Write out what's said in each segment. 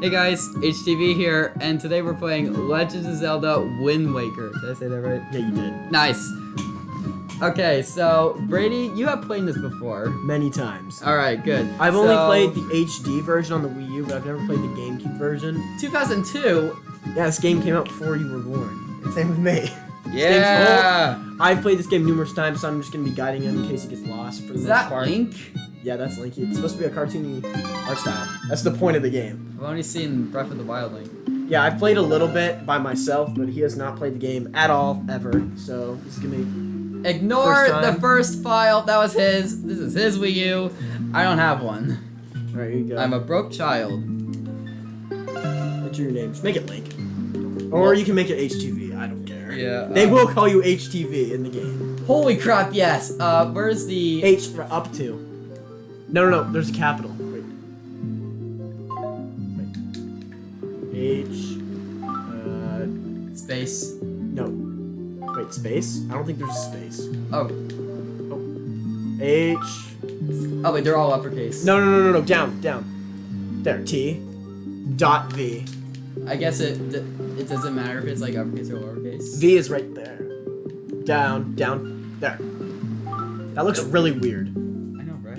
Hey guys, HTV here, and today we're playing Legend of Zelda Wind Waker. Did I say that right? Yeah, you did. Nice. Okay, so Brady, you have played this before. Many times. Alright, good. I've only played the HD version on the Wii U, but I've never played the GameCube version. 2002. Yeah, this game came out before you were born. And same with me. Yeah. I've played this game numerous times, so I'm just gonna be guiding him in case he gets lost for the Is most that part. Link? Yeah, that's Link. It's supposed to be a cartoony art style. That's the point of the game. I've only seen Breath of the Wild Link. Yeah, I've played a little bit by myself, but he has not played the game at all, ever. So this is gonna be Ignore First the first file. That was his. This is his Wii U. I don't have one. Alright, here you go. I'm a broke child. Enter your name. Just make it Link. Or you can make it HTV, I don't care. Yeah. They um, will call you HTV in the game. Holy crap! Yes. Uh, where's the? H for up to. No, no, no. There's a capital. Wait. Wait. H. Uh, Space. no. Wait, space? I don't think there's a space. Oh. Oh. H. Oh wait, they're all uppercase. No, no, no, no, no. Down, down. There. T. Dot V. I guess it it doesn't matter if it's like uppercase or lowercase. V is right there. Down, down. There. That looks really weird.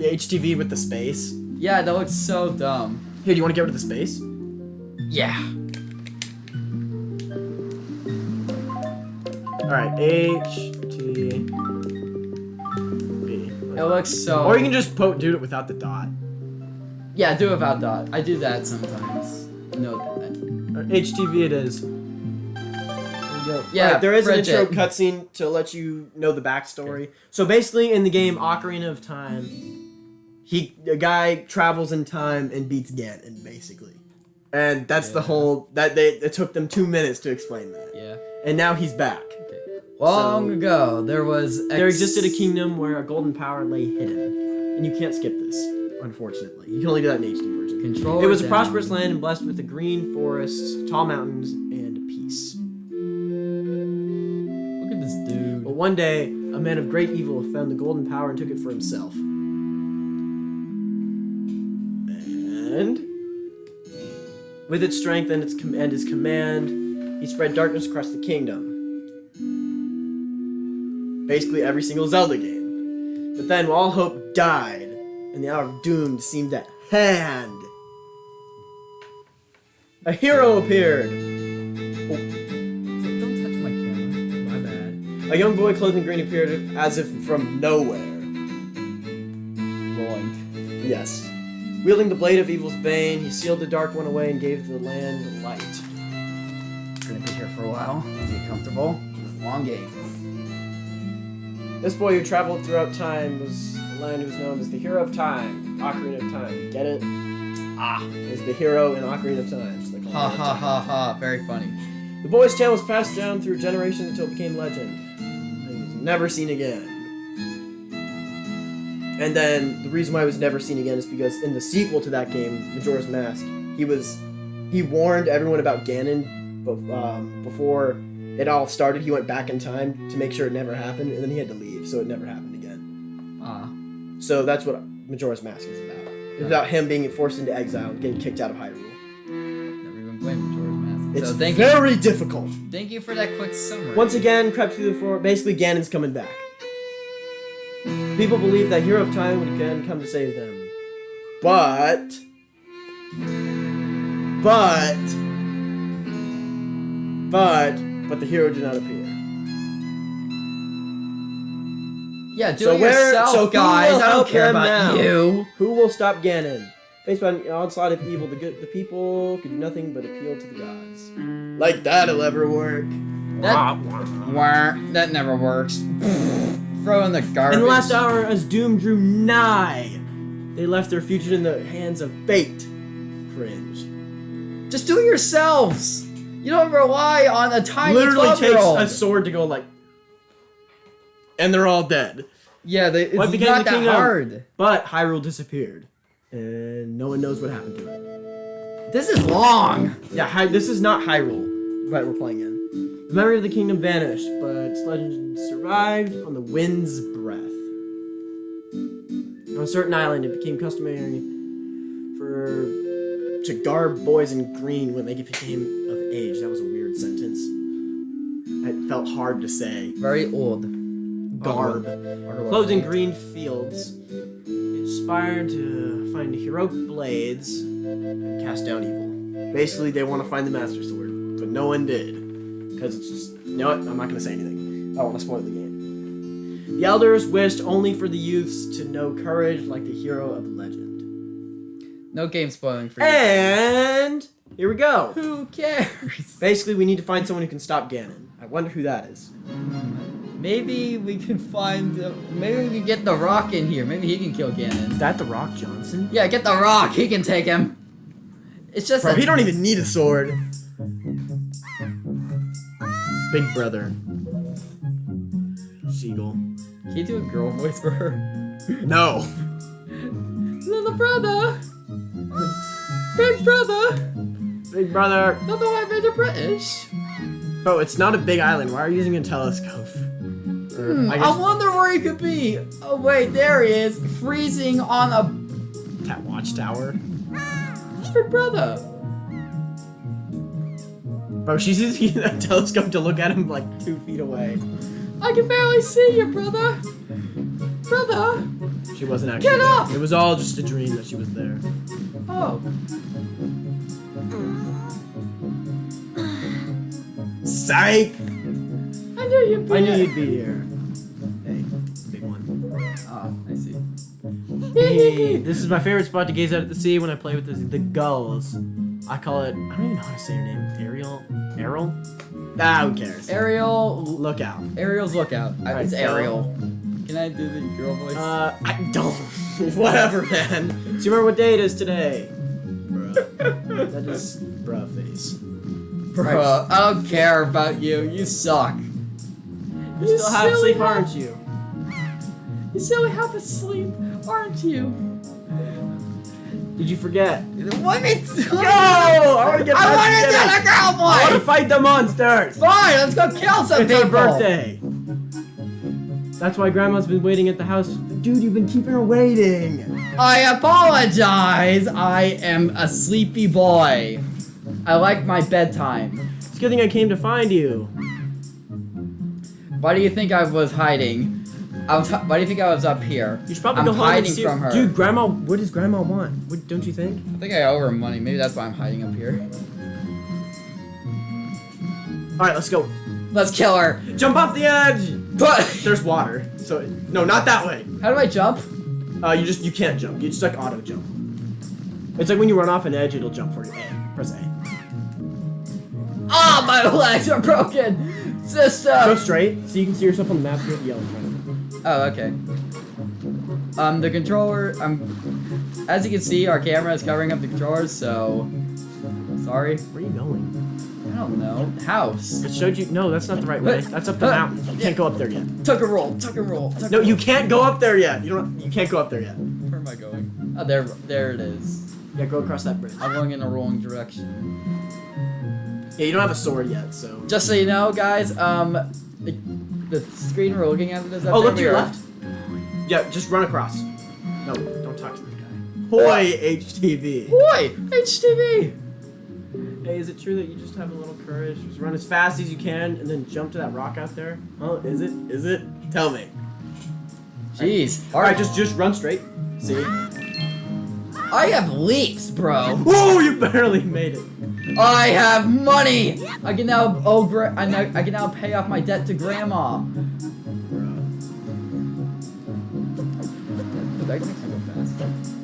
The HTV with the space. Yeah, that looks so dumb. Here, do you want to get rid of the space? Yeah. Alright, H, T, V. It looks so. Or you can just po- do it without the dot. Yeah, do it without dot. I do that sometimes. No. Uh, or HTV it is. There. Yeah, Alright, there is an intro cutscene to let you know the backstory. So basically, in the game Ocarina of Time, he a guy travels in time and beats Ganon, basically. And that's the whole that they it took them two minutes to explain that. Yeah. And now he's back. Long So- ago, there was. Ex- There existed a kingdom where a golden power lay hidden, and you can't skip this, unfortunately. You can only do that in HD version. Control. It was a prosperous land and blessed with a green forests, tall mountains, and peace. Look at this dude. But one day, a man of great evil found the golden power and took it for himself. And with its strength and its com- and his command, he spread darkness across the kingdom. Basically, every single Zelda game. But then, all hope died, and the hour of doom seemed at hand. A hero appeared. Oh. Don't touch my camera. My bad. A young boy clothed in green appeared as if from nowhere. Boink. Yes. Wielding the blade of evil's bane, he sealed the dark one away and gave the land light. Gonna be here for a while. Get comfortable. Long game. This boy who traveled throughout time was the land who was known as the Hero of Time, Ocarina of Time. Get it? Ah. Is the hero in Ocarina of Time. so Ha ha ha ha. Very funny. The boy's tale was passed down through generations until it became legend. And he was never seen again. And then the reason why he was never seen again is because in the sequel to that game, Majora's Mask, he was he warned everyone about Ganon um, before it all started. He went back in time to make sure it never happened, and then he had to leave, so it never happened again. Ah. So that's what Majora's Mask is about. It's about him being forced into exile and getting kicked out of Hyrule. Never even played Majora's Mask. It's so thank you. very difficult. Thank you for that quick summary. Once again, crept through the floor. Basically, Ganon's coming back. People believe that Hero of Time would again come to save them. But. But. But. But the hero did not appear. Yeah, do So it where- yourself, so who guys. will I don't care about now? you. Who will stop Ganon? Faced by an onslaught of evil, the good, the people could do nothing but appeal to the gods. Like that'll ever work. That, Wah, that never works. Throw in the garbage. In the last hour, as doom drew nigh, they left their future in the hands of fate. Cringe. Just do it yourselves. You don't rely on a tiny Literally takes 12-year-old. a sword to go like, and they're all dead. Yeah, they, it's What not the that kingdom? hard. But Hyrule disappeared, and no one knows what happened to it. This is long. Yeah, Hy- this is not Hyrule that we're playing in. The memory of the kingdom vanished, but its legend survived on the wind's breath. On a certain island, it became customary for to garb boys in green when they became of age. That was a weird sentence. It felt hard to say. Very old. Garb. Clothed in green fields, inspired to find heroic blades and cast down evil. Basically, they want to find the Master Sword, but no one did. Because it's just. You know what? I'm not going to say anything. I don't want to spoil the game. The elders wished only for the youths to know courage like the hero of the legend. No game spoiling for you. And here we go. Who cares? Basically, we need to find someone who can stop Ganon. I wonder who that is. Maybe we can find. The, maybe we can get the Rock in here. Maybe he can kill Ganon. Is that the Rock Johnson? Yeah, get the Rock. He can take him. It's just. Bro, a- he don't even need a sword. Big brother. Seagull. Can you do a girl voice for her? No. Little brother. Big brother. Big brother. Not the white made British. Bro, it's not a big island. Why are you using a telescope? Hmm, I I, wonder where he could be. Oh wait, there he is, freezing on a Cat Watchtower. big brother. Bro, she's using a telescope to look at him like two feet away. I can barely see you, brother. Brother. She wasn't actually Get there. off! It was all just a dream that she was there. Oh. Psych! I knew you'd be I knew here. you'd be here. Hey, big one. Oh, I see. Hey, this is my favorite spot to gaze out at the sea when I play with the, the gulls. I call it, I don't even know how to say her name. Ariel? Errol? Ah, who cares? Ariel. Look out. Ariel's lookout. I, Alright, it's so- Ariel. Can I do the girl voice? Uh, I don't. Whatever, man. Do you remember what day it is today? Bruh. that is bruh face. Bro, I don't care about you. You suck. You You still have silly sleep, aren't you? You silly half asleep, aren't you? Did you forget? What? It's Go! I want to get I want to do the girl I want to fight the monsters. Fine, let's go kill some It's people. her birthday. That's why Grandma's been waiting at the house. Dude, you've been keeping her waiting. I apologize. I am a sleepy boy. I like my bedtime. It's a good thing I came to find you. Why do you think I was hiding? I was. Why do you think I was up here? You should probably I'm go home hiding see from her. Dude, Grandma, what does Grandma want? What, don't you think? I think I owe her money. Maybe that's why I'm hiding up here. All right, let's go. Let's kill her. Jump off the edge. But There's water. So no, not that way. how do I jump? Uh, you just you can't jump. You just like auto jump. It's like when you run off an edge, it'll jump for you. A. Press A. Ah, my legs are broken. Go straight, so you can see yourself on the map. You have to Oh, okay. Um, the controller. Um, as you can see, our camera is covering up the controllers. So, sorry. Where are you going? I don't know. House. It showed you. No, that's not the right way. That's up the mountain. You can't go up there yet. Tuck and roll. Tuck and roll. Tuck No, you can't go up there yet. You don't. You can't go up there yet. Where am I going? Oh, there. There it is. Yeah, go across that bridge. I'm going in the wrong direction. Yeah, you don't have a sword yet, so. Just so you know, guys. Um, the, the screen we're looking at is up Oh, there. look to We your are- left. Yeah, just run across. No, don't talk to the guy. Hoy, HTV. Boy, HTV. Hey, is it true that you just have a little courage? Just run as fast as you can and then jump to that rock out there? Oh, is it? Is it? Tell me. Jeez. All right, just just run straight. See? I have leaks, bro. Whoa, you barely made it. I have money. I can now gra- I, know, I can now pay off my debt to grandma. Dude, that makes me go fast.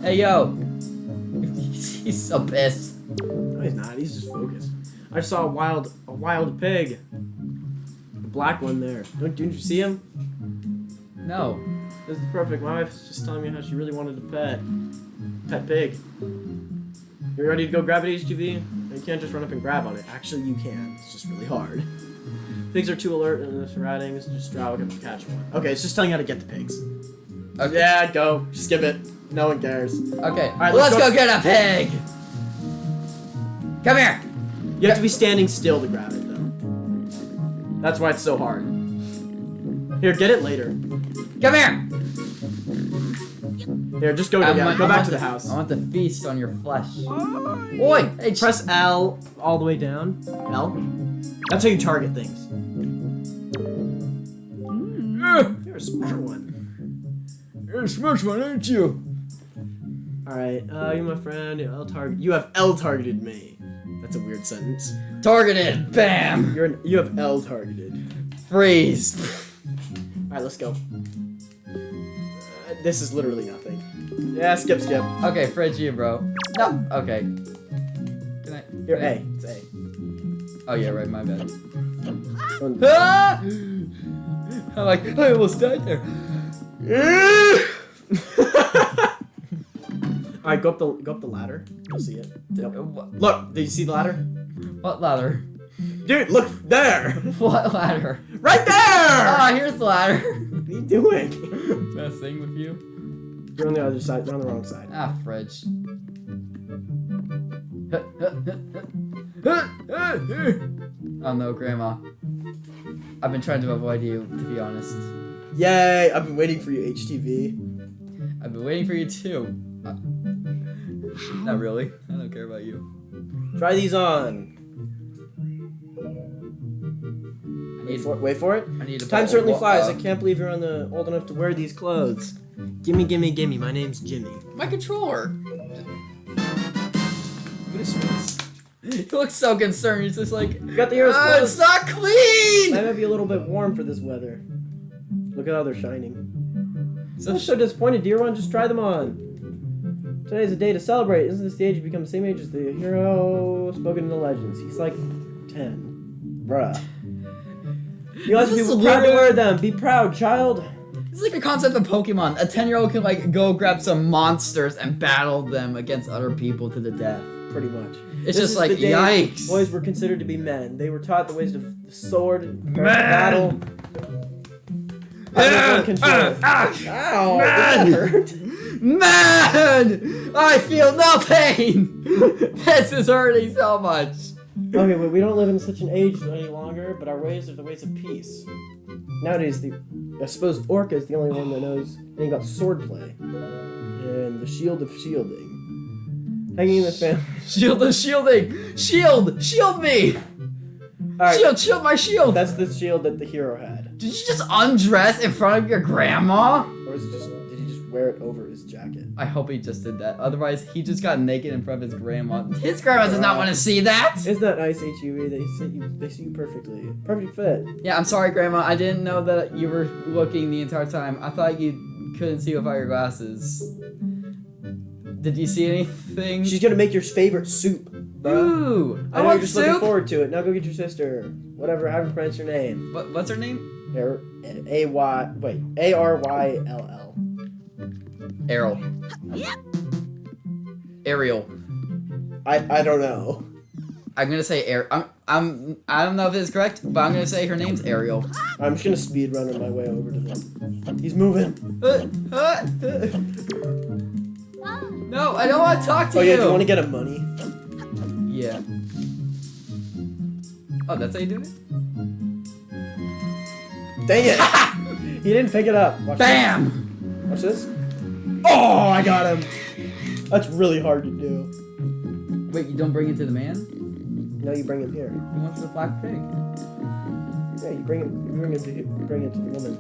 Hey yo. He's so pissed. No, he's not. He's just focused. I saw a wild a wild pig. The black one there. Don't didn't you see him? No. This is perfect. My wife's just telling me how she really wanted a pet. Pet pig. You ready to go grab it, HTV? You can't just run up and grab on it. Actually, you can. It's just really hard. Pigs are too alert in the surroundings. Just drive up and catch one. Okay, it's just telling you how to get the pigs. Okay. Yeah, go. Skip it. No one cares. Okay. All right, let's, let's go. go- get a pig. Come here. You have to be standing still to grab it, though. That's why it's so hard. Here, get it later. Come here. Here, just go I down. want- Go back to the house. I want to feast on your flesh. Oi! Hey, Press L all the way down. L. That's how you target things. You're a smart one. You're a smart one, aren't you? All right, uh, you're my friend. L target. You have L targeted me. That's a weird sentence. Targeted. Bam. You're an, you have L targeted. Freeze. All right, let's go. Uh, this is literally nothing. Yeah, skip, skip. Okay, fridge you, bro. No. Okay. Can I? Here, can I- A. It's A. Oh yeah, right. My bad. Ah! I'm like, I almost died there. All right, go up the go up the ladder. You'll see it. Yep. Look, did you see the ladder? what ladder? Dude, look there. What ladder? Right there. Ah, here's the ladder. What are you doing? Messing with you. You're on the other side. You're on the wrong side. Ah, fridge. oh no, Grandma. I've been trying to avoid you, to be honest. Yay! I've been waiting for you, HTV. I've been waiting for you too. Uh, not really. I don't care about you. Try these on. Wait for, wait for it. I need a Time certainly flies. I can't believe you're on the old enough to wear these clothes. Gimme, gimme, gimme. My name's Jimmy. my controller. What is this? He looks so concerned. He's just like, You got the arrows "Ah, it's not clean. That might be a little bit warm for this weather. Look at how they're shining. So I'm so disappointed, dear one. Just try them on. Today's a day to celebrate. Isn't this the age you become the same age as the hero spoken in the legends? He's like 10. Bruh. You like to be proud to wear them. Be proud, child. This is like the concept of Pokemon. A 10 year old can like go grab some monsters and battle them against other people to the death. Pretty much. It's This just like, yikes. Boys were considered to be men. They were taught the ways of the sword, and battle. Ah, ah, Ow! Man. Hurt? Man! I feel no pain! this is hurting so much. Okay, well, we don't live in such an age any longer, but our ways are the ways of peace. Nowadays, the I suppose Orca is the only one that knows anything about swordplay and the shield of shielding. Hanging in the family. Shield of shielding! Shield! Shield me! All right, Shield! Shield my shield! that's the shield that the hero had, Did you just undress in front of your grandma? or is it just wear it over his jacket? I hope he just did that. Otherwise, he just got naked in front of his grandma. His grandma does not want to see that. Isn't that nice, HUE. They sit you, they see you perfectly, perfect fit. Yeah, I'm sorry, grandma. I didn't know that you were looking the entire time. I thought you couldn't see without your glasses. Did you see anything? She's gonna make your favorite soup, bruh. Ooh, I I know want you're just looking forward to it. Now go get your sister. Whatever, however you pronounce your name. What, what's her name? A Y wait A R Y L L. Errol. Ariel. I I don't know. I'm gonna say Air. I'm. I'm. I don't know if it's correct, but I'm gonna say her name's Ariel. I'm just gonna speed run on my way over to them. He's moving. Uh, uh, uh. No, I don't want to talk to Oh you. Oh yeah, do you want to get him money? Yeah. Oh, that's how you do it? Dang it! he didn't pick it up. Watch Bam! This. Watch this. Oh, I got him. That's really hard to do. Wait, you don't bring it to the man? No, you bring him here. He wants the black pig. Yeah, you bring him. You bring him to. You bring it to the woman.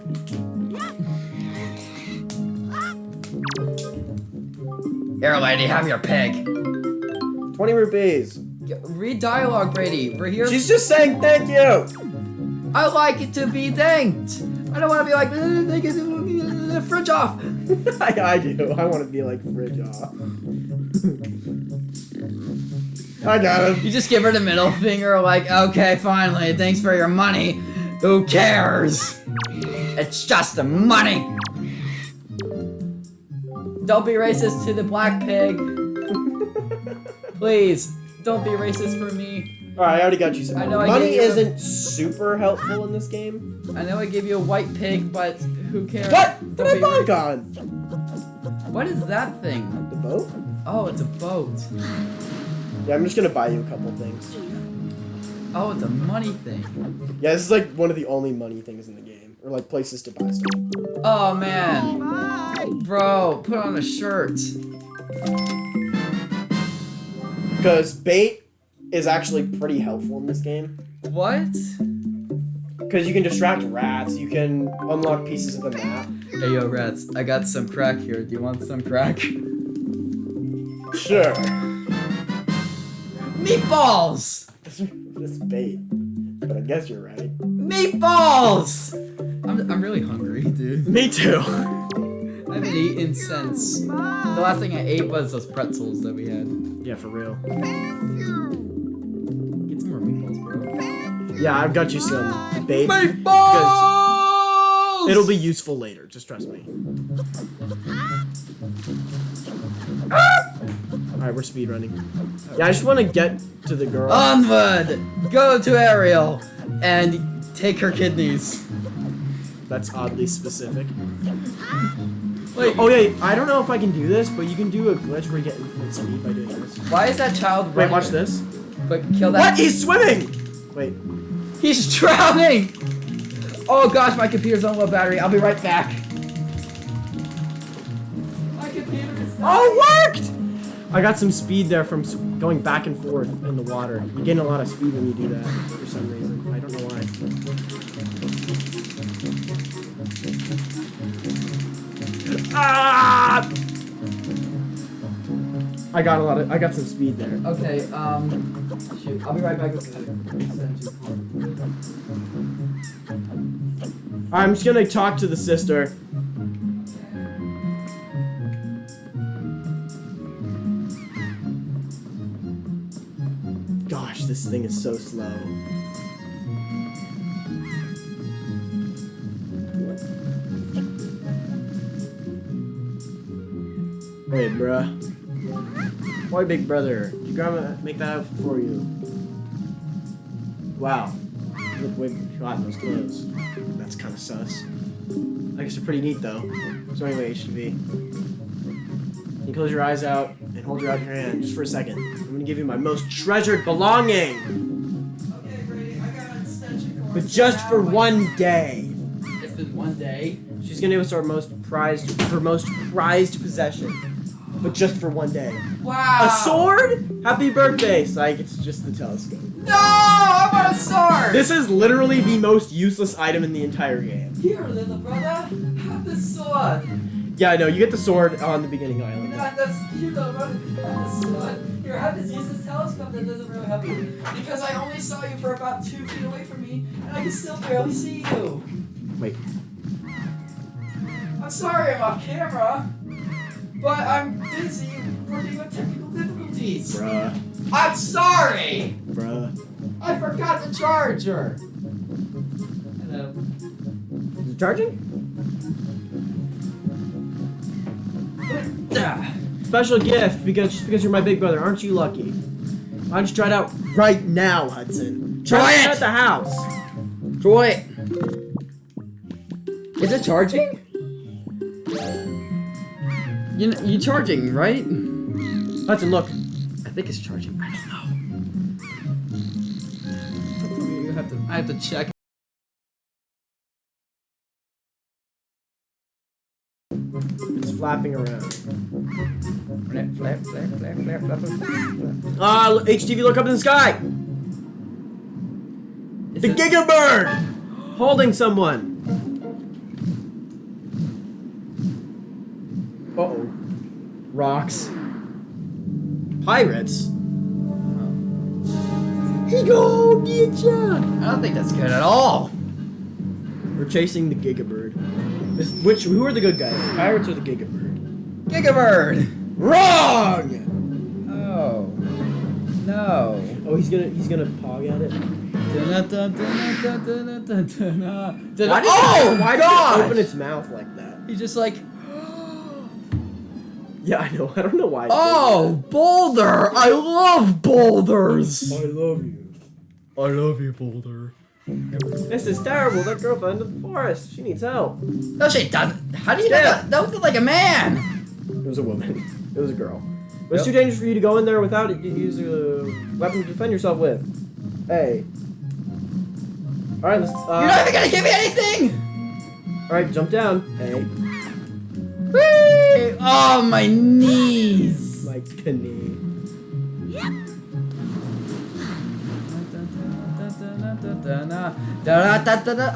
Here, lady, have your pig. Twenty rupees. Read dialogue, Brady. We're here. She's just saying thank you. I like it to be thanked. I don't want to be like, "Uh, they get the fridge off. I, I do. I want to be like fridge off. I got him. You just give her the middle finger, like, okay, finally, thanks for your money. Who cares? It's just the money. Don't be racist to the black pig. Please, don't be racist for me. Alright, I already got you some I money. know I money gave isn't super helpful in this game. I know I gave you a white pig, but who cares? What? Did I bonk on? What is that thing? The boat? Oh, it's a boat. Yeah, I'm just gonna buy you a couple things. Oh, it's a money thing. Yeah, this is like one of the only money things in the game. Or like places to buy stuff. Oh man. Bro, put on a shirt. Because bait is actually pretty helpful in this game. What? Because you can distract rats, you can unlock pieces of the map. Hey yo, rats, I got some crack here. Do you want some crack? Sure. Meatballs! this bait. But I guess you're right. Meatballs! I'm, I'm really hungry, dude. Me too. I haven't eaten since. The last thing I ate was those pretzels that we had. Yeah, for real. Yeah, I've got you some bait. Meatballs! It'll be useful later, just trust me. Alright, we're speed running. Yeah, I just want to get to the girl. Onward! Go to Ariel and take her kidneys. That's oddly specific. Wait, Oh yeah, I don't know if I can do this, but you can do a glitch where you get infinite speed by doing this. why is that child Wait, running? watch this. Quick, kill that. What? He's swimming! Wait. He's drowning! Oh gosh, my computer's on low battery. I'll be right back. My computer is Oh, it worked! I got some speed there from going back and forth in the water. You gain a lot of speed when you do that for some reason. I don't know why. Ah! I got a lot of. I got some speed there. Okay, um, shoot. I'll be right back. I'm just gonna talk to the sister. Gosh, this thing is so slow. Wait, bruh. Why, big brother? Did your grandma make that outfit for you? Wow. You look way hot in those clothes. That's kind of sus. I guess they're pretty neat though. So anyway, HTV. You close your eyes out and hold your out your hand just for a second. I'm gonna give you my most treasured belonging, Okay, Brady, I got an extension but just for one day. It's been one day. She's gonna give us our most prized, her most prized possession, but just for one day. Wow. A sword? Happy birthday, Psych. It's just the telescope. No, I want a sword. This is literally the most useless item in the entire game. Here, little brother, have this sword. Yeah, I know. You get the sword on the beginning island. Not that's here, little brother, have this sword. Here, have this useless telescope that doesn't really help you because I only saw you for about two feet away from me, and I can still barely see you. Wait. I'm sorry I'm off camera, but I'm busy working with technical difficulties. Bruh. I'm sorry! Bruh. I forgot the charger! Hello. Is it charging? Ah. Special gift because just because you're my big brother, aren't you lucky? Why don't you try it out right now, Hudson? Try it it! at the house. Try it. Is it charging? You you charging, right? Hudson, look. I think it's charging. I don't know. You have to. I have to check. It's flapping around. Flap, flap, flap, flap, flap, flap, flap. Ah, l- HTV, look up in the sky. Is The Gigabird, holding someone. Uh oh. Rocks. Pirates. He go get ya. I don't think that's good at all. We're chasing the Gigabird. This, which who are the good guys? The pirates or the Gigabird? Gigabird! Wrong. Oh. No. Oh, he's gonna he's gonna pog at it. Why did oh, it, why did gosh! it open its mouth like that? He's just like, Yeah, I know. I don't know why. it oh, Boulder! I love boulders! I love you. I love you, Boulder. This is terrible. That girl fell into the forest. She needs help. No, she doesn't. How do you know that? That looked like a man! It was a woman. It was a girl. But it's Yep. too dangerous for you to go in there without it. You use a weapon to defend yourself with. Hey. All right, let's. Uh, You're not even gonna give me anything! All right, jump down. Hey. Oh, my knees. My knee.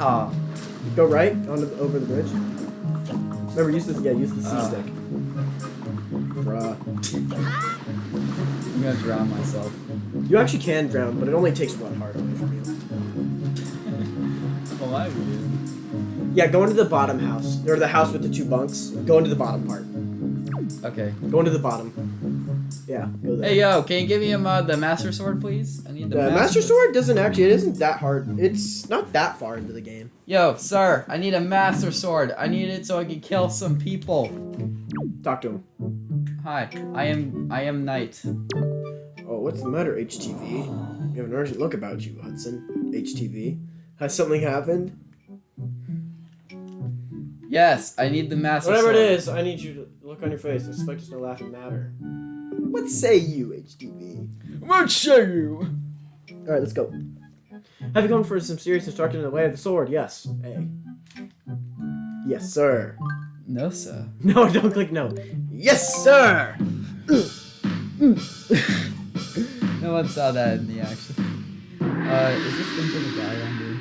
Oh, Go right on the, over the bridge. Remember, use this. Yeah, use the C Ah. stick. Bruh. I'm gonna drown myself. You actually can drown, but it only takes one heart away from you. Well, I would. Yeah, go into the bottom house. Or the house with the two bunks. Go into the bottom part. Okay. Go into the bottom. Yeah, go there. Hey, yo, can you give me um, uh, the Master Sword, please? I need the, the Master Sword doesn't actually, it isn't that hard. It's not that far into the game. Yo, sir, I need a Master Sword. I need it so I can kill some people. Talk to him. Hi, I am I am Knight. Oh, what's the matter, HTV? You have an urgent look about you, Hudson. HTV. Has something happened? Yes, I need the Master Whatever Sword. it is, I need you to look on your face. I suspect it's no laughing matter. What say you, HTV? What say you? Alright, let's go. Have you come for some serious instruction in the way of the sword? Yes. A. Yes, sir. No, sir. No, don't click no. Yes, sir! No one saw that in the action. Uh, is this thing gonna die on me?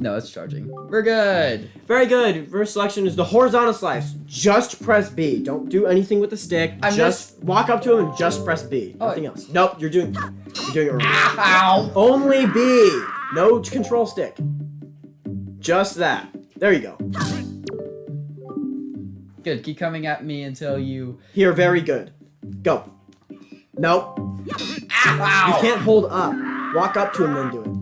No, it's charging. We're good. Very good. First selection is the horizontal slice. Just press B. Don't do anything with the stick. I'm just walk up to him and just press B. Oh. Nothing else. Nope, you're doing you're doing it wrong. Ow! Only B. No control stick. Just that. There you go. Good. Keep coming at me until you. Here, very good. Go. Nope. Ow! You can't hold up. Walk up to him, then do it.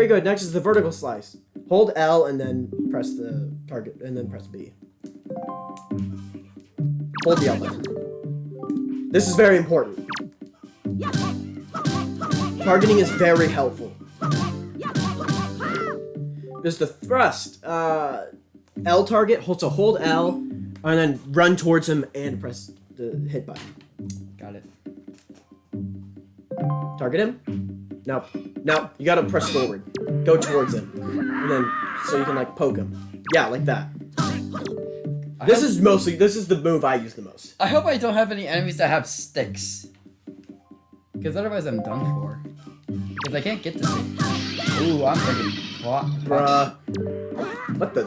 Very good. Next is the vertical slice. Hold L and then press the target, and then press B. Hold the L button. This is very important. Targeting is very helpful. There's the thrust. Uh, L target, hold, so hold L, and then run towards him and press the hit button. Got it. Target him? No. No, you gotta press forward. Go towards him. And then, so you can like poke him. Yeah, like that. I This is mostly, this is the move I use the most. I hope I don't have any enemies that have sticks. Because otherwise I'm done for. Because I can't get this thing. Ooh, I'm thinking. What? Bruh. What the?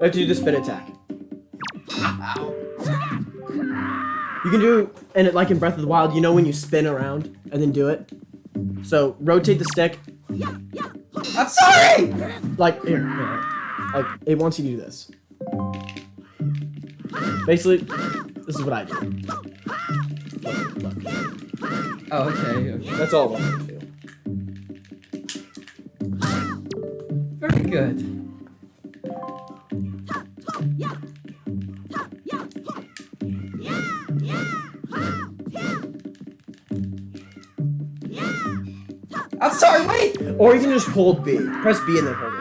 I have to do the spin attack. You can do, and it, like in Breath of the Wild, you know when you spin around and then do it? So, rotate the stick, I'm sorry! like, here, here. Like, it wants you to do this. Basically, this is what I do. Look, look. Oh, okay. okay. That's all it wants you to do. Very good. Just hold B. Press B and then hold it.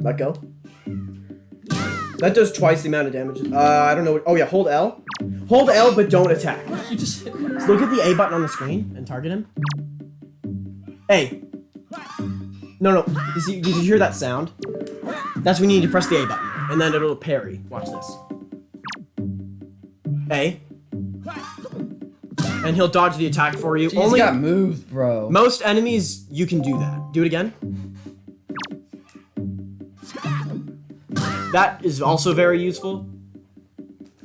Let go. That does twice the amount of damage. Uh, I don't know. What, oh yeah, hold L. Hold L, but don't attack. You just. So look at the A button on the screen and target him. A. No, no. Did you, did you hear that sound? That's when you need to press the A button, and then it'll parry. Watch this. A. And he'll dodge the attack for you. Jeez, Only got moved, bro. most enemies, you can do that. Do it again. That is also very useful.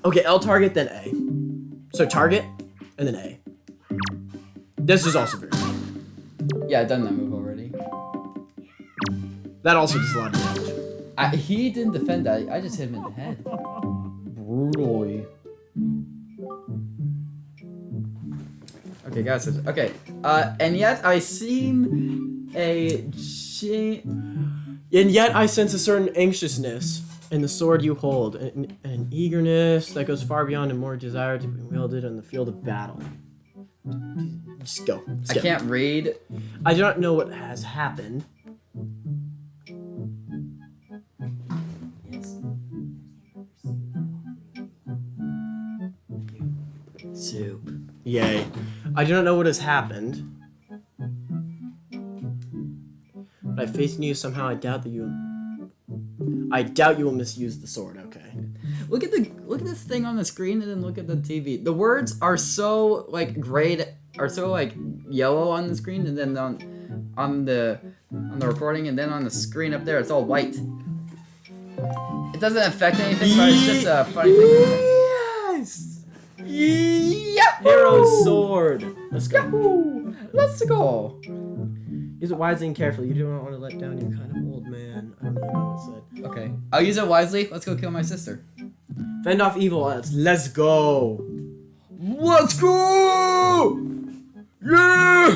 Okay, L target, then A. So target, and then A. This is also very Yeah, I've done that move already. That also does a lot of damage. I, he didn't defend that. I just hit him in the head. Brutally. Okay, guys. Okay. Uh, and yet I seem a. G- And yet I sense a certain anxiousness in the sword you hold, and an eagerness that goes far beyond a more desire to be wielded on the field of battle. Just go. I can't read. I do not know what has happened. soup. Yay. I do not know what has happened. But I faith in you somehow. I doubt that you. I doubt you will misuse the sword. Okay. Look at the look at this thing on the screen and then look at the TV. The words are so like grayed are so like yellow on the screen and then on on the on the recording and then on the screen up there it's all white. It doesn't affect anything, but it's just a funny thing. Yes. Yeah. Hero's sword. Let's go. Yahoo! Let's go. Use it wisely and carefully. You do not want to let down your kind of old man. I don't know what it said. Okay. I'll use it wisely. Let's go kill my sister. Fend off evil. Let's, let's go. Let's go! Yeah!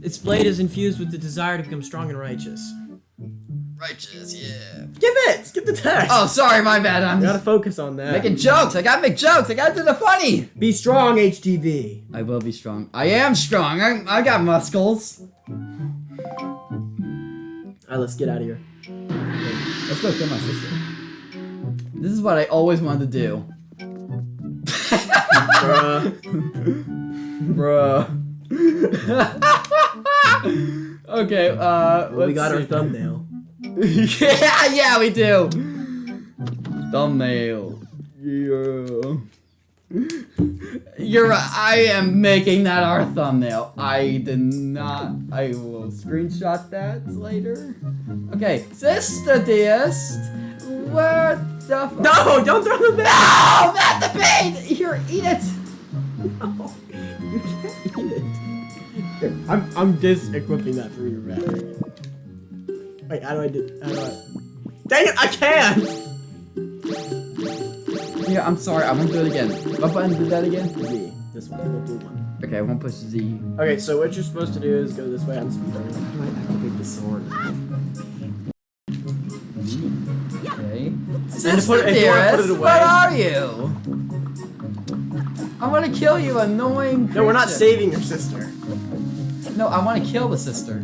Its blade is infused with the desire to become strong and righteous. Righteous, yeah. Skip it. Skip the text. Oh, sorry, my bad. I'm You gotta focus on that. making jokes. I gotta make jokes. I gotta do the funny. Be strong, HTV. I will be strong. I am strong. I, I got muscles. Alright, let's get out of here. Let's go kill my sister. This is what I always wanted to do. Bruh. Bruh. okay, uh, Well, we let's got our thumbnail. Yeah, yeah, we do. Thumbnail. Yeah. You're right. I am making that our thumbnail. I did not. I will screenshot that later. Okay, sister dearest. What the f- No, don't throw the bag. No, not the bait! Here, eat it! No, you can't eat it. I'm I'm dis-equipping that for your battery. Wait, how do I do? How do I? Dang it! I can't. Yeah, I'm sorry, I won't do it again. What button did that again? Z. This one. The blue one. Okay, I won't push Z. Okay, so what you're supposed to do is go this way on speed. How do I activate the sword? Okay. And Sister put it- if put it dearest, away- what are you? I want to kill you, annoying No, we're not saving your sister. No, I want to kill the sister.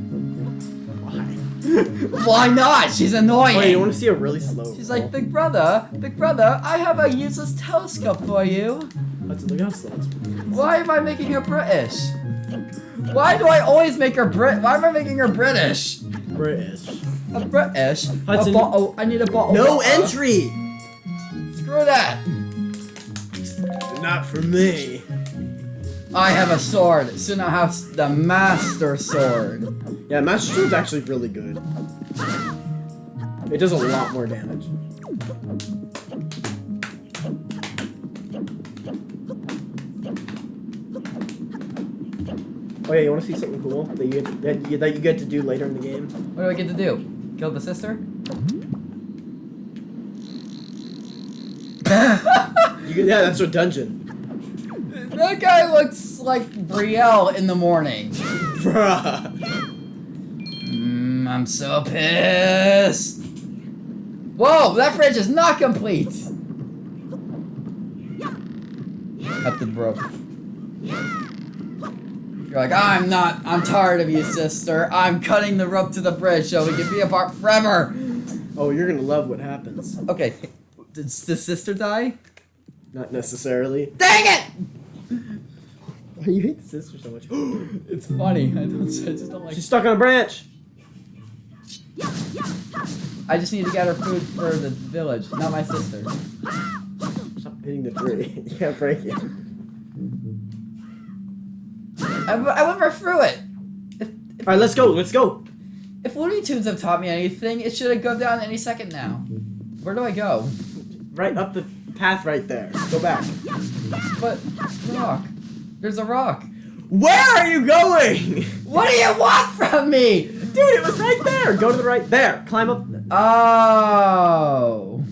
Why? Not? She's annoying. Wait, you want to see a really slow? She's like, Big Brother, Big Brother, I have a useless telescope for you. Let's look how slow. Why am I making her British? Why do I always make her Brit? Why am I making her British? British. A British. Hudson- A bottle. I need a bottle. No water. entry. Screw that. Not for me. I have a sword. Soon I'll have the master sword. Yeah, Master Sword's actually really good. It does a lot more damage. Oh yeah, you want to see something cool that you get that you, that you get to do later in the game? What do I get to do? Kill the sister? You yeah, that's a dungeon. that guy looks like Brielle in the morning. Bruh. I'm so pissed. Whoa, that bridge is not complete. Up the rope. You're like, I'm not, I'm tired of you, sister. I'm cutting the rope to the bridge so we can be apart forever. Oh, you're gonna love what happens. Okay, did the sister die? Not necessarily. Dang it! Why do you hate the sister so much? It's funny. I don't. I just don't like. She's stuck on a branch. I just need to get her food for the village, not my sister. Stop hitting the tree. you can't break it. I, I went right through it. If, if, All right, let's go. Let's go. if Looney Tunes have taught me anything, it should go down any second now. Where do I go? Right up the path right there. Go back. But rock. There's a rock. Where are you going? What do you want from me? Dude, it was right there. Go to the right. There. Climb up. Oh.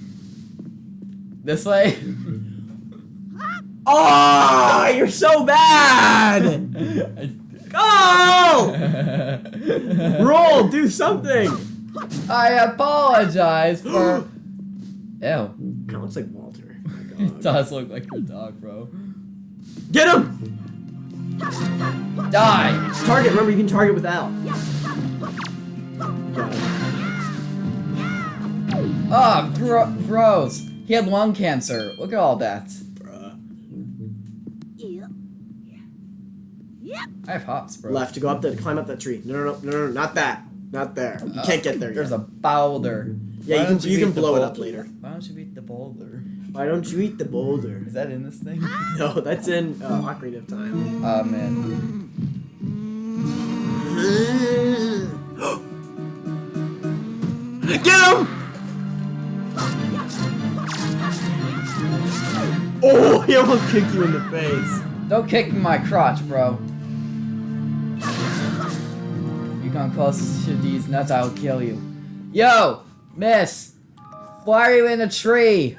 This way. Oh, you're so bad. Oh! Roll. Do something. I apologize for. Ew. Kind of looks like Walter. Oh it does look like your dog, bro. Get him. Die! Target. Remember, you can target without. It. Oh, gro- gross. He had lung cancer. Look at all that. Bruh. I have hops, bro. Left to go up the climb up that tree. No, no, no, no, no, not that. Not there. You Uh, can't get there There's yet. a boulder. Yeah, Why you can don't you can blow it up later. Why don't you beat the boulder? Why don't you eat the boulder? Is that in this thing? No, that's in uh, Ocarina of Time. Oh man. Get him! Oh, he almost kicked you in the face. Don't kick my crotch, bro. You come close to these nuts, I will kill you. Yo, miss. Why are you in a tree?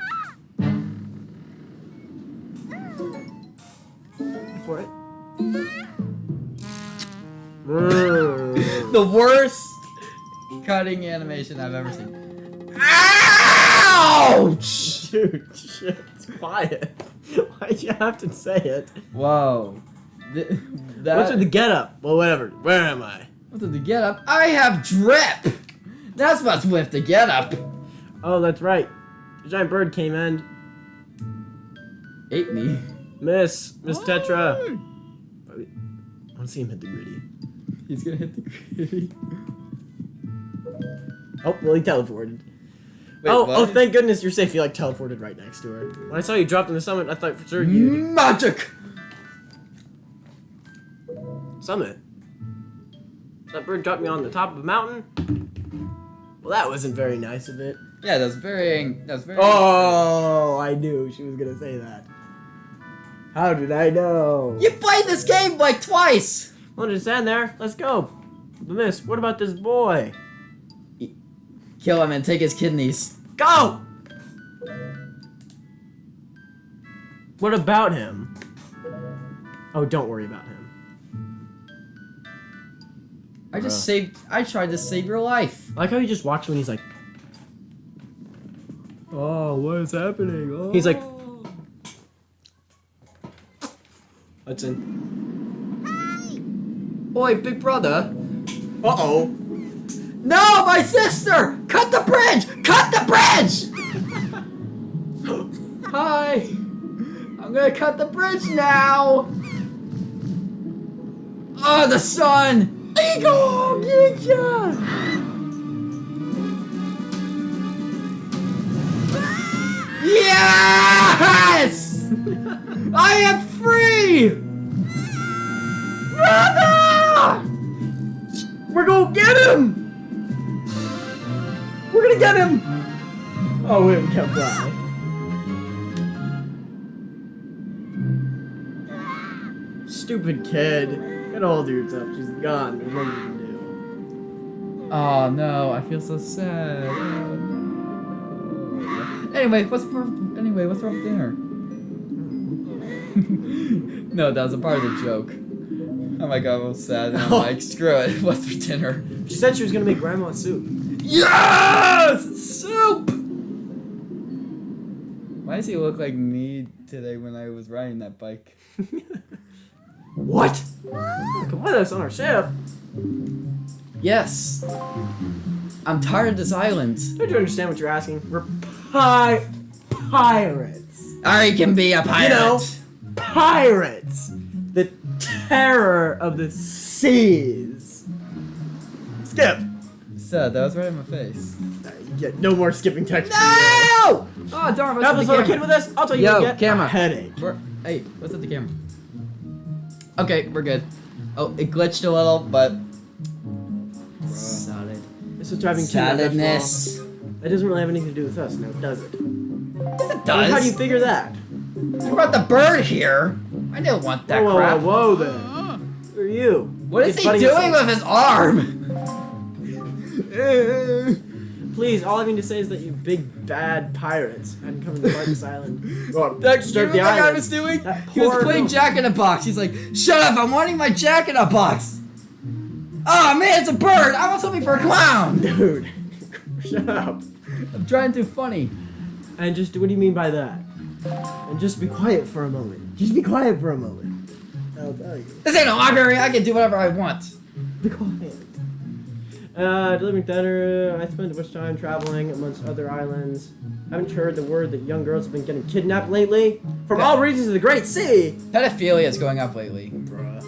The worst cutting animation I've ever seen. Ouch! Dude, shit, quiet. Why'd you have to say it? Whoa. Th- that, What's with the get up? Well, whatever. Where am I? what's with the get up? I have drip! That's what's with the get up. Oh, that's right. The giant bird came in. Ate me. Miss, Miss Tetra. I want to see him hit the gritty. He's gonna hit the gritty. Oh, well, he teleported. Wait, oh, oh what? oh, thank goodness you're safe. He like teleported right next to her. When I saw you dropped in the summit, I thought for sure you Magic! summit. That bird dropped me on the top of a mountain. Well, that wasn't very nice of it. Yeah, that's very. That's very. Oh, I knew she was gonna say that. How did I know? You played this game like twice! Well, just stand there. Let's go. But Miss, what about this boy? Kill him and take his kidneys. Go! What about him? Oh, don't worry about him. I just Bruh. saved. I tried to save your life. I like how you just watch when he's like, Oh, what is happening? Oh. He's like, Hudson. Boy, big brother. Uh oh. No, my sister! Cut the bridge! Cut the bridge! Hi! I'm gonna cut the bridge now! Oh, the sun! Eagle! Get ya! Yes! I am free! Brother! We're gonna get him! We're gonna get him! Oh, we can't fly. Stupid kid. Get all dude stuff. She's gone. There's nothing you can do. Oh no, I feel so sad. Anyway, what's for anyway, what's wrong with dinner? no, that was a part of the joke. Oh my god, I was sad. And I'm like, screw it. What's for dinner? She said she was gonna make grandma soup. Yes! Soup! Why does he look like me today when I was riding that bike? What? Come with us on our ship. Yes. I'm tired of this island. Don't you understand what you're asking? We're pi- pirates. I can be a pirate. You know. Pirates. The terror of the seas. Skip. So that was right in my face. Uh, you no more skipping text. No! Oh darn! What's Have up this the kid with us. I'll tell you. Yo, you get camera. a headache. We're, hey, what's at the camera? Okay, we're good. Oh, it glitched a little, but solid. This is driving Tim nuts. Solidness. That doesn't really have anything to do with us now, does it? Yes, it How do you figure that? You brought the bird here. I didn't want that whoa, whoa, crap. whoa, whoa, then. Who are you? What is he doing us with his arm? Please, all I mean to say is that you big bad pirates hadn't come to this island. Well, That, disturb you the know what the guy island. was doing? That He was poor playing Jack in a Box. He's like, "Shut up! I'm wanting my Jack in a Box." Oh man, it's a bird. I want something for a clown. Dude, shut up. I'm trying to do funny. And just, what do you mean by that? And just be quiet for a moment. Just be quiet for a moment. I'll tell you. This ain't a library. I can do whatever I want. Be quiet. Uh, delivering dinner. I spent much time traveling amongst other islands. Haven't you heard the word that young girls have been getting kidnapped lately? From all regions of the Great Sea! Pedophilia is going up lately. Bruh.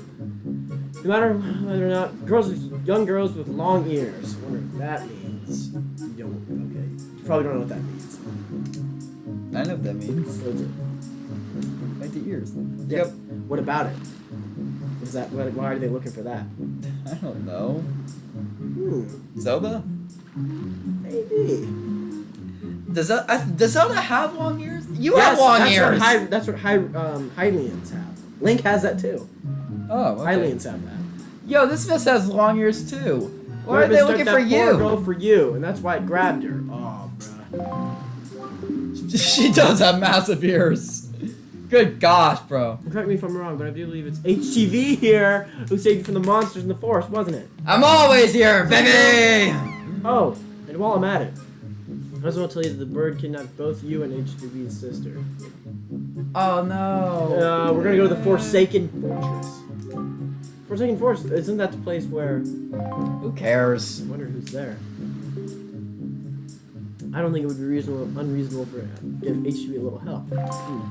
No matter whether or not girls, with, young girls with long ears. I wonder what that means. You don't. Okay. You probably don't know what that means. I know what that means. What is it? Like the ears. Yeah. Yep. What about it? What is that? Why why are they looking for that? I don't know. Hmm. Zelda? Maybe. Does that, uh, does Zelda have long ears? You Yes, have long that's ears. What Hy, that's what Hy, um, Hylians have. Link has that too. oh, okay. Hylians have that. Yo, this miss has long ears too. Why are they looking for you? Girl for you, and that's why it grabbed her. Oh, bruh. she does have massive ears. Good gosh, bro. Correct me if I'm wrong, but I do believe it's HTV here who saved you from the monsters in the forest, wasn't it? I'm always here, baby. Oh, and while I'm at it, I just want to tell you that the bird kidnapped both you and HTV's sister. Oh no. Uh, we're gonna go to the Forsaken Fortress. Forsaken Fortress, isn't that the place where Who cares? I wonder who's there. I don't think it would be reasonable, unreasonable for give HTV a little help.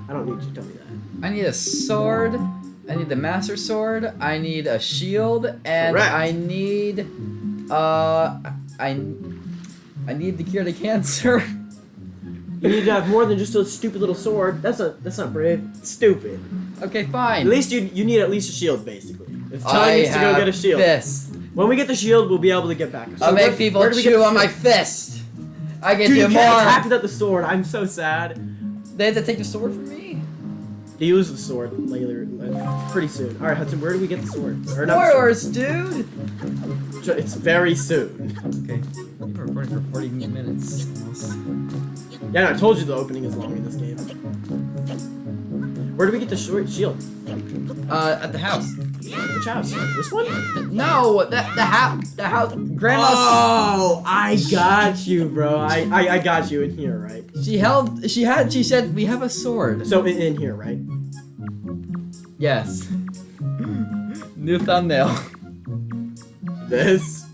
I don't need you to tell me that. I need a sword. I need the master sword. I need a shield, and Correct. I need, uh, I, I need the cure to cancer. You need to have more than just a stupid little sword. That's not that's not brave. It's stupid. okay, fine. At least you you need at least a shield, basically. If I Ty needs to go get a shield. This. When we get the shield, we'll be able to get back. So I'll make people do we get chew on my fist. I can Dude, you more. can't attack without the sword. I'm so sad. They had to take the sword from me. You lose the sword later, uh, pretty soon. All right, Hudson, where do we get the sword? Or not the sword. Dude. It's very soon. Okay. We've been recording for 40 minutes. Yeah, no, I told you the opening is long in this game. Where do we get the short shield? Uh, at the house. Which house? This one? No, the the house, the house. Grandma's. Oh, I got you, bro. I, I I got you in here, right? She held. She had. She said, "We have a sword." So in, in here, right? Yes. New thumbnail. This.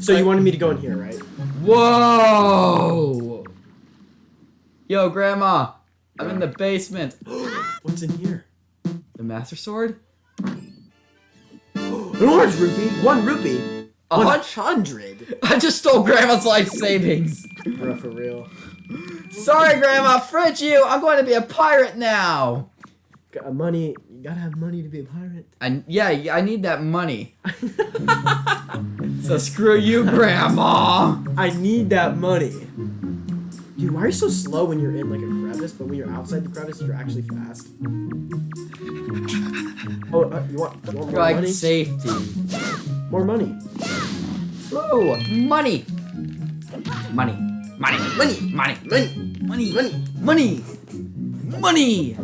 So you wanted me to go in here, right? Whoa! Yo, Grandma, I'm in the basement. What's in here? The Master Sword? An orange rupee. One rupee. A hundred. I just stole Grandma's life savings. Bro, for real. Sorry, Grandma, fridge you. I'm going to be a pirate now. Got uh, money. You gotta have money to be a pirate. I yeah, I need that money. So screw you, Grandma. I need that money. Dude, why are you so slow when you're in like a crevice, but when you're outside the crevice, you're actually fast? Oh, uh, you want, you want more like money? safety. More money. Ooh, money. Money. Money. Money. Money. Money. Money. Money. Money. Money.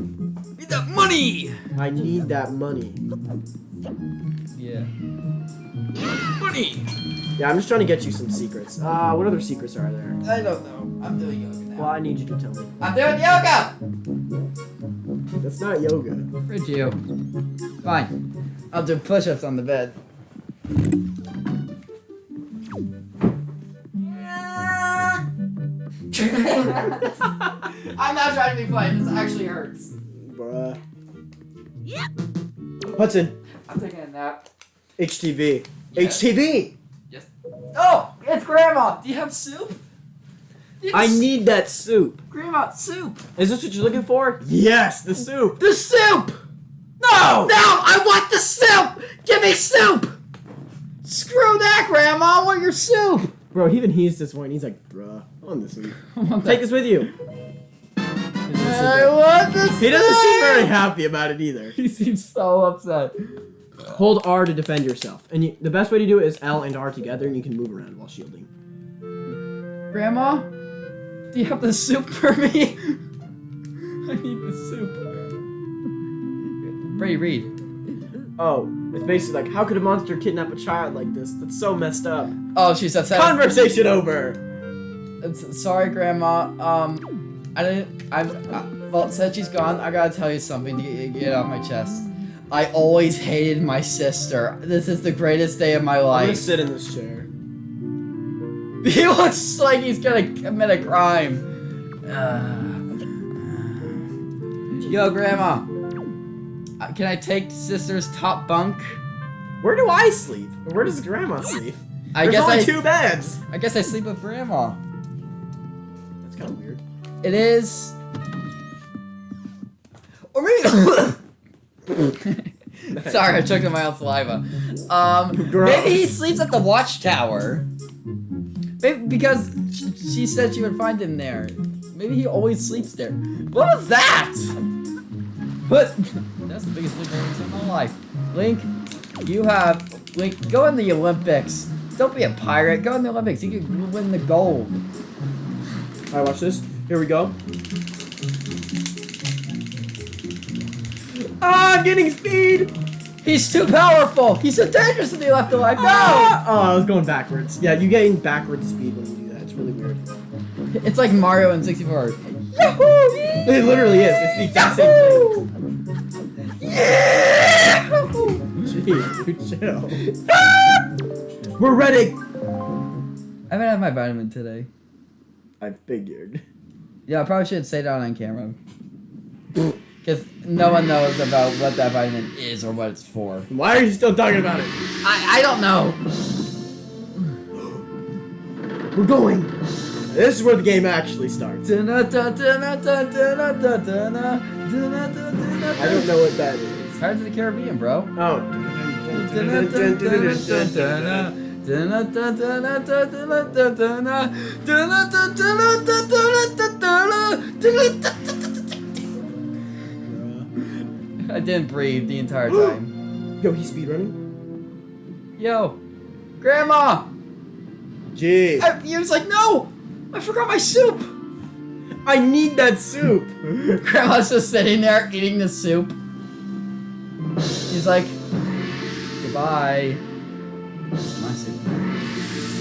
Need that money. I need that money. Yeah. Money. Yeah, I'm just trying to get you some secrets. Uh, what other secrets are there? I don't know. I'm doing now. Well, I need you to tell me. I'm doing yoga. That's not yoga. Fridge you. Fine. I'll do push-ups on the bed. I'm not trying to be funny. This actually hurts. Bruh. Hudson, I'm taking a nap. HTV. Yeah. HTV! Yes. Oh, it's Grandma. Do you have soup? Do you have I s- need that soup. Grandma soup. Is this what you're looking for? Yes, the soup. The soup. No! No, I want the soup. Give me soup. Screw that, Grandma. I want your soup. Bro, even he's disappointed. He's like, bruh, I want this soup. Want Take this with you. I want the soup! He doesn't seem very happy about it either. He seems so upset. Hold R to defend yourself. And you, the best way to do it is L and R together, and you can move around while shielding. Grandma, do you have the soup for me? I need the soup. Brady, read. Oh, it's basically like, how could a monster kidnap a child like this? That's so messed up. Oh, she's upset. Conversation over. It's- Sorry, Grandma. Um, I didn't. I'm. Uh, well, since she's gone, I gotta tell you something to get, get it off my chest. I always hated my sister. This is the greatest day of my I'm gonna life. sit in this chair. He looks like he's gonna commit a crime. Uh, yo, Grandma. Uh, Can I take sister's top bunk? Where do I sleep? Where does Grandma sleep? I There's guess only I. two beds. I guess I sleep with grandma. That's kind of weird. It is. Or maybe. Sorry, I choked on my own saliva. Um, Gross. maybe he sleeps at the watchtower. Maybe because she said she would find him there. Maybe he always sleeps there. What was that? What? That's the biggest I've in my life. Link, you have Link. Go in the Olympics. Don't be a pirate. Go in the Olympics. You can win the gold. Alright, watch this. Here we go. Ah, I'm getting speed! He's too powerful. He's so dangerous to be left alive. No. Ah! Oh, I was going backwards. Yeah, you gain backwards speed when you do that. It's really weird. It's like Mario in 64. Yahoo! It literally is. It's the exact same thing. Yeah! Jeez, chill. We're ready! I haven't had my vitamin today. I figured. Yeah, I probably should say that on camera. Because no one knows about what that vitamin is or what it's for. Why are you still talking about it? I, I don't know. We're going. This is where the game actually starts. I don't know what that is. Pirates of the Caribbean, bro. I didn't breathe the entire time. Yo, he's speedrunning? Yo, Grandma! Gee. I, he was like, no! I forgot my soup! I need that soup. Grandma's just sitting there eating the soup. He's like, goodbye. My soup.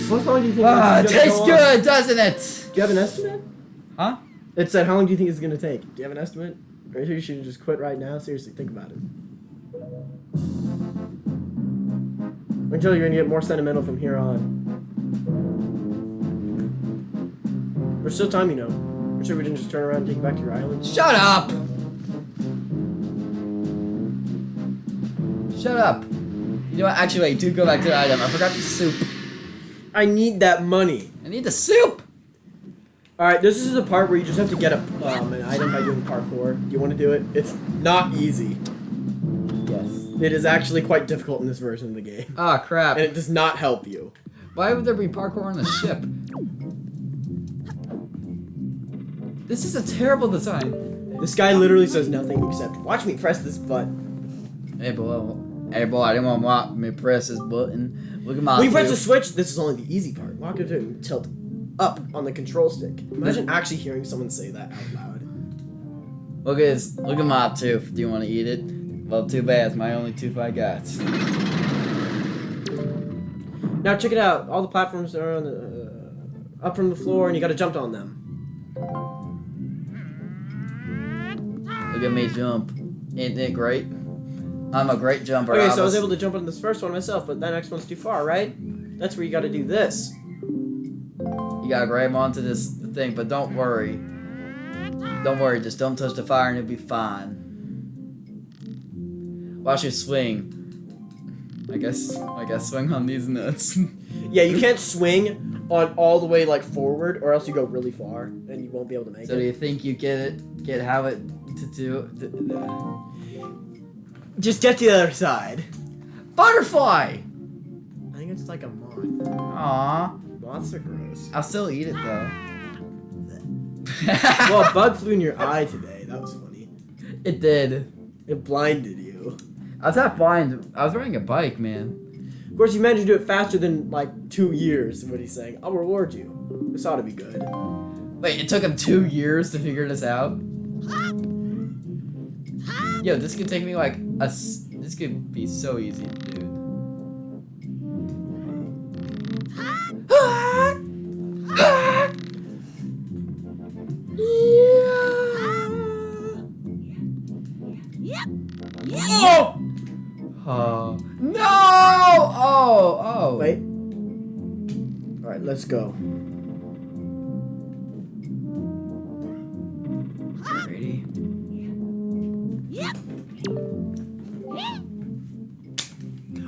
How long do you think Ah, this it is gonna tastes go on? good, doesn't it? Do you have an estimate? Huh? It said, how long do you think it's gonna take? Do you have an estimate? You should just quit right now? Seriously, think about it. Until you're gonna get more sentimental from here on. There's still time, you know. I'm sure we didn't just turn around and take you back to your island. Shut up! Shut up. You know what? Actually, wait, do go back to the item. I forgot the soup. I need that money. I need the soup! Alright, this is the part where you just have to get a, um, an item by doing parkour. Do you want to do it? It's not easy. Yes. It is actually quite difficult in this version of the game. Ah, crap. And it does not help you. Why would there be parkour on the ship? This is a terrible design. This guy literally says nothing except, watch me press this button. Hey, boy. Hey, boy, I didn't want to me press this button. Look at my When you press the switch, this is only the easy part. Walk into tilt up on the control stick. Imagine actually hearing someone say that out loud. Look at this. Look at my tooth. Do you want to eat it? Well, too bad. It's my only tooth I got. Now check it out. All the platforms are on the, uh, up from the floor, and you gotta jump on them. Look at me jump. Isn't it great? I'm a great jumper. Okay, so I was able to jump on this first one myself, but that next one's too far, right? That's where you gotta do this. You gotta grab onto this thing, but don't worry. Don't worry, just don't touch the fire and it'll be fine. Watch it swing. I guess I guess swing on these nuts. Yeah, you can't swing on all the way like forward, or else you go really far, and you won't be able to make it. so do you think you get it? Get how it to do? Just get to the other side. Butterfly. I think it's like a moth. Aw, Moths are gross. I'll still eat it though. well, a bug flew in your eye today. That was funny. it did. It blinded you. I was not blind. I was riding a bike, man. Of course, you managed to do it faster than like two years. What he's saying. I'll reward you. This ought to be good. Wait, it took him two years to figure this out. Yo, this could take me like a. s- This could be so easy, dude. Oh! Let's go. Ready?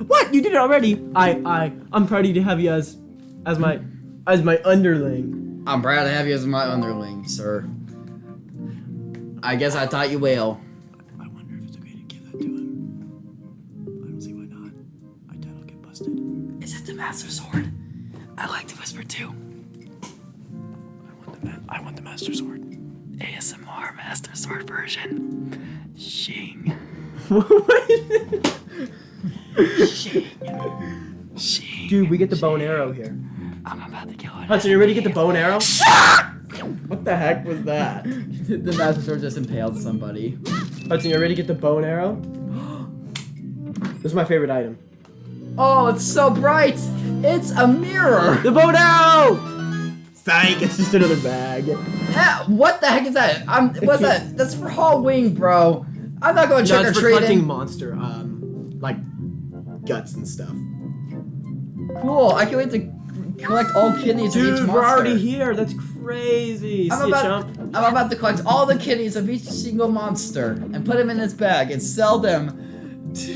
What? You did it already. I, I, I'm proud to have you as, as my, as my underling. I'm proud to have you as my underling, sir. I guess I taught you well. I wonder if it's okay to give that to him. I don't see why not. I doubt I'll get busted. Is it the Master Sword? I like to whisper too. I want the, ma- I want the master sword. ASMR Master Sword version. Shing. Shing. Shing. Dude, we get the bow and arrow here. I'm about to kill it. Hudson, you ready to get the bone arrow? what the heck was that? the master sword just impaled somebody. Hudson, you ready to get the bone arrow? this is my favorite item. Oh, it's so bright! It's a mirror! The bow and arrow! Thank, it's just another bag. Ah, what the heck is that? I'm, what's that? That's for Halloween, bro. I'm not going No, trick or it's for collecting monster, um, like guts and stuff. Cool. I can't wait to collect all kidneys of each Dude, monster. we're already here. That's crazy. I'm See about, a jump? I'm about to collect all the kidneys of each single monster and put them in this bag and sell them to,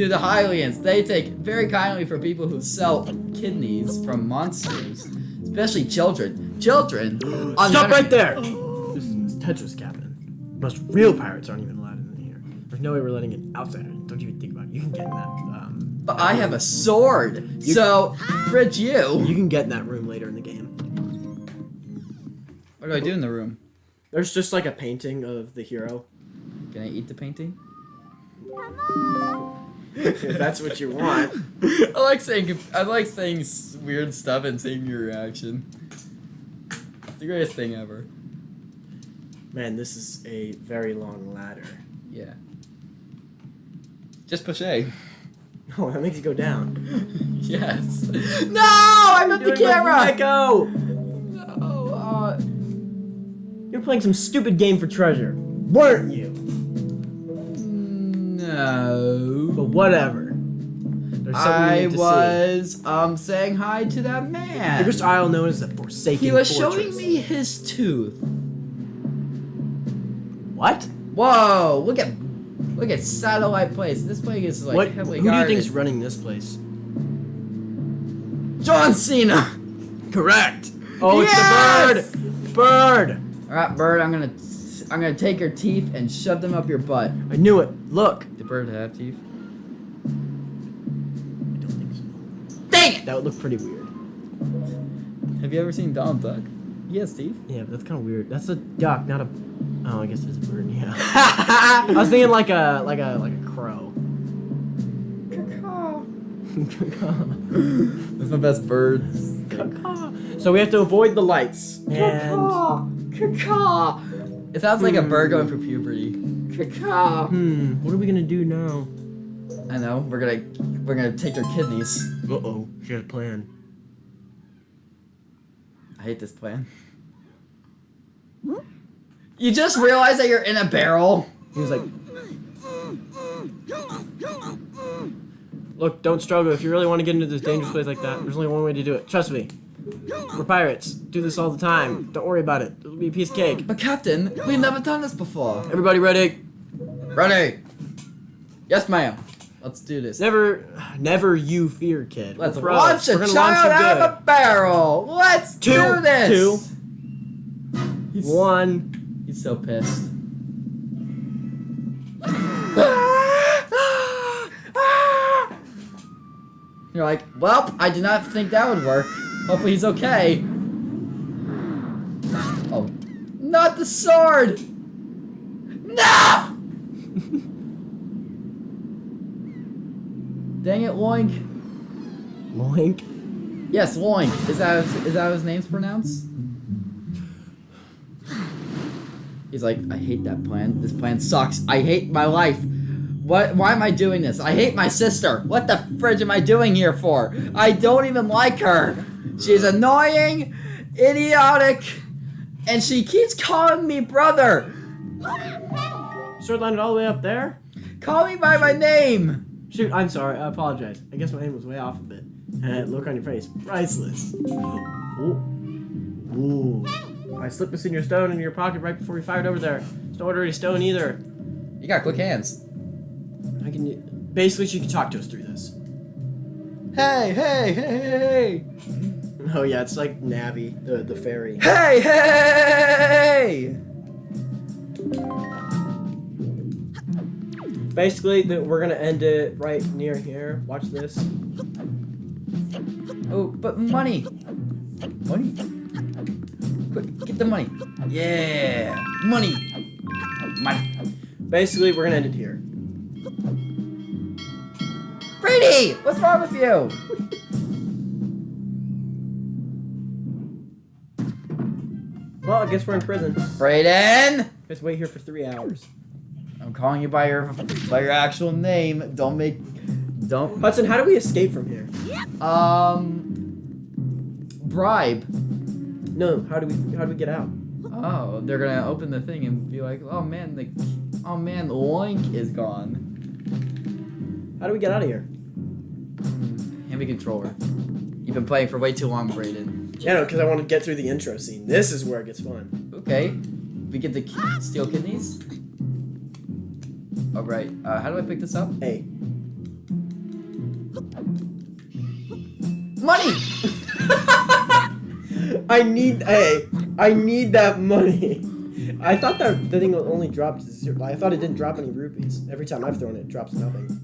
to the Hylians. They take very kindly for people who sell kidneys from monsters, especially children. Children. on the Stop right there. This is Tetra's cabin. Most real pirates aren't even allowed in here. There's no way we're letting an outsider. in. Don't even think about it. You can get in that. Um, But I have a sword, so fridge you. you can get in that room later in the game. What do I do in the room? There's just like a painting of the hero. Can I eat the painting? If that's what you want. I like saying I like saying weird stuff and seeing your reaction. It's the greatest thing ever. Man, this is a very long ladder. Yeah. Just push A. Oh, that makes you go down. yes. No! I meant the camera! Echo! No, uh, You're playing some stupid game for treasure, weren't you? No. But whatever. There's I was um saying hi to that man. There's isle known as the Forsaken he was Fortress. showing me his tooth. What? Whoa! Look at look at satellite place. This place is like what? Who heavily do you guarded. think is running this place? John Cena. Correct. Oh, Yes! it's the bird. Bird. All right, bird. I'm gonna I'm gonna take your teeth and shove them up your butt. I knew it. Look. The bird have teeth. I don't think so. Dang it! That would look pretty weird. Have you ever seen Donald Duck? He has teeth. Yeah, but that's kind of weird. That's a duck, not a. Oh, I guess it's a bird. Yeah. I was thinking like a like a like a crow. That's my best bird. so we have to avoid the lights. And It sounds like a bird going for puberty. hmm, what are we gonna do now? I know. We're gonna we're gonna take their kidneys. Uh oh, she had a plan. I hate this plan. You just realize that you're in a barrel. He was like, "Look, don't struggle. If you really want to get into this dangerous place like that, there's only one way to do it. Trust me. We're pirates. Do this all the time. Don't worry about it. It'll be a piece of cake. But Captain, we've never done this before. Everybody ready? Ready? Yes, ma'am. Let's do this. Never, never you fear, kid. Let's pros. launch a We're gonna child launch you out of a barrel. Let's Two, do this. two, He's, one. he's so pissed. You're like, well, I did not think that would work. Hopefully he's okay. Oh, not the sword! No! Dang it, Loink. Loink. Yes, Loink. Is that is that how his name's pronounced? He's like, I hate that plan. This plan sucks. I hate my life. What? Why am I doing this? I hate my sister. What the fridge am I doing here for? I don't even like her. She's annoying, idiotic, and she keeps calling me brother. Sword landed all the way up there. Call me by my name. Shoot, I'm sorry. I apologize. I guess my name was way off a bit. Uh, look on your face. Priceless. Ooh. Ooh. I slipped this in your stone in your pocket right before we fired over there. It's no ordinary stone either. You got quick hands. I can. Basically, she can talk to us through this. Hey, hey, hey, hey, Oh yeah, it's like Navi, the the fairy. hey, hey! Basically, the, we're gonna end it right near here. Watch this. Oh, but money, money. Quick, get the money. Yeah, money, money. Basically, we're gonna end it here. Brady, what's wrong with you? Well, I guess we're in prison. Brayden, Just wait here for three hours. I'm calling you by your by your actual name. Don't make, don't Hudson, how do we escape from here? um bribe. No, how do we how do we get out? Oh, they're gonna open the thing and be like, oh man, the oh man, the link is gone. How do we get out of here? Hand me controller. You've been playing for way too long, Brayden. Yeah, no, because I want to get through the intro scene. This is where it gets fun. Okay, we get the ki- steel kidneys. All right, uh, how do I pick this up? Hey, Money. I need hey, I need that money. I thought that the thing only dropped zero. I thought it didn't drop any rupees. Every time I've thrown it, it drops nothing.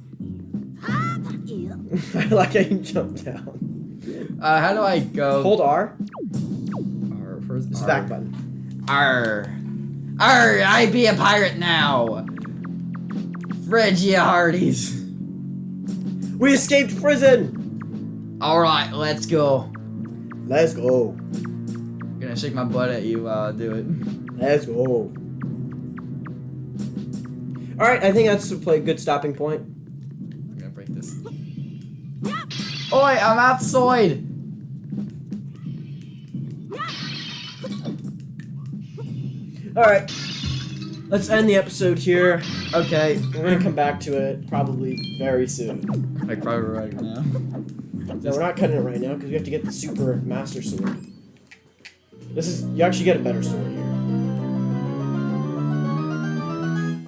I like how you jump down. Uh, how do I go? Hold R. R first. It's R. back button. Arr. Arr, be a pirate now. Phrygia Hardies. We escaped prison. Alright, let's go. Let's go. I'm gonna shake my butt at you while I do it. Let's go. All right, I think that's a good stopping point. Oi, I'm outside. All right, let's end the episode here. Okay. We're gonna come back to it probably very soon. Like probably right now. No, we're not cutting it right now because we have to get the super master sword. This is you actually get a better sword here.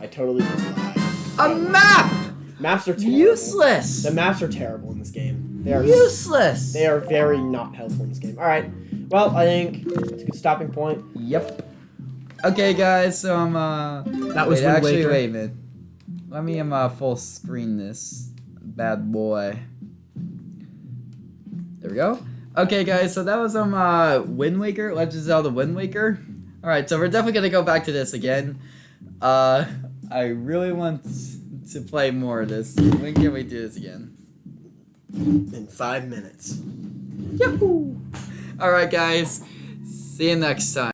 I totally lied. A map. Maps are terrible. Useless. The maps are terrible in this game. They are Useless. they are very not helpful in this game. All right. Well, I think that's a good stopping point. Yep. Okay, guys. So I'm uh. That was wait, actually Waker. wait a minute. Let me um uh, full screen this bad boy. There we go. Okay, guys. So that was um uh Wind Waker, Legend of Zelda Wind Waker. All right, so we're definitely gonna go back to this again. Uh, I really want to play more of this. When can we do this again? In five minutes. Yahoo! All right, guys. See you next time.